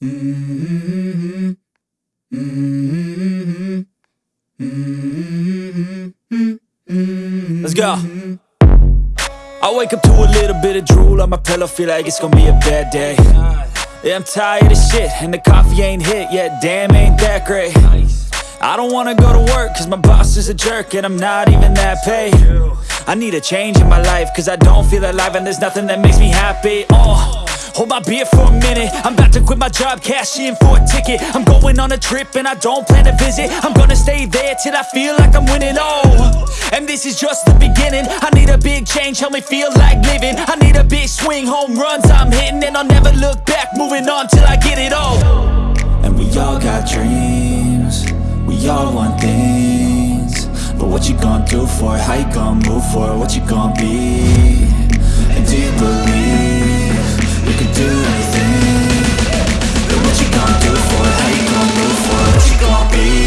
Let's go. I wake up to a little bit of drool on my pillow, feel like it's gonna be a bad day. Yeah, I'm tired of shit, and the coffee ain't hit yet, damn, ain't that great. I don't wanna go to work, cause my boss is a jerk, and I'm not even that paid. I need a change in my life, cause I don't feel alive, and there's nothing that makes me happy. Oh. Hold my beer for a minute. I'm about to quit my job, cash in for a ticket. I'm going on a trip and I don't plan to visit. I'm gonna stay there till I feel like I'm winning, oh And this is just the beginning. I need a big change, help me feel like living. I need a big swing, home runs I'm hitting. And I'll never look back, moving on till I get it all. And we all got dreams. We all want things. But what you gonna do for it? How you gonna move for it? What you gonna be?